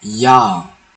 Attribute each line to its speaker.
Speaker 1: 一样。